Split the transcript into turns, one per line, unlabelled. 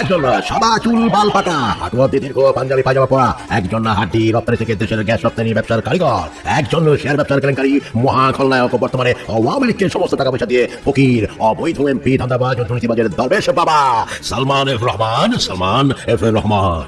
একজন সাদা চুল বাল পাকা হাঁটুয়া দীর্ঘ পাঞ্জাবি পাজামা পরা, একজন হাড্ডি রপ্তানি থেকে দেশের গ্যাস রপ্তানি ব্যবসার কারিগর, একজন শেয়ার ব্যবসার কেলেঙ্কারি, মহা খলনায়ক বর্তমানে আওয়ামী লীগকে সমস্ত টাকা পয়সা দিয়ে ফকির, অবৈধ এমপি, ধান্দাবাজ ও দুর্নীতিবাজের দরবেশ বাবা, সালমান এফ রহমান, সালমান এফ রহমান।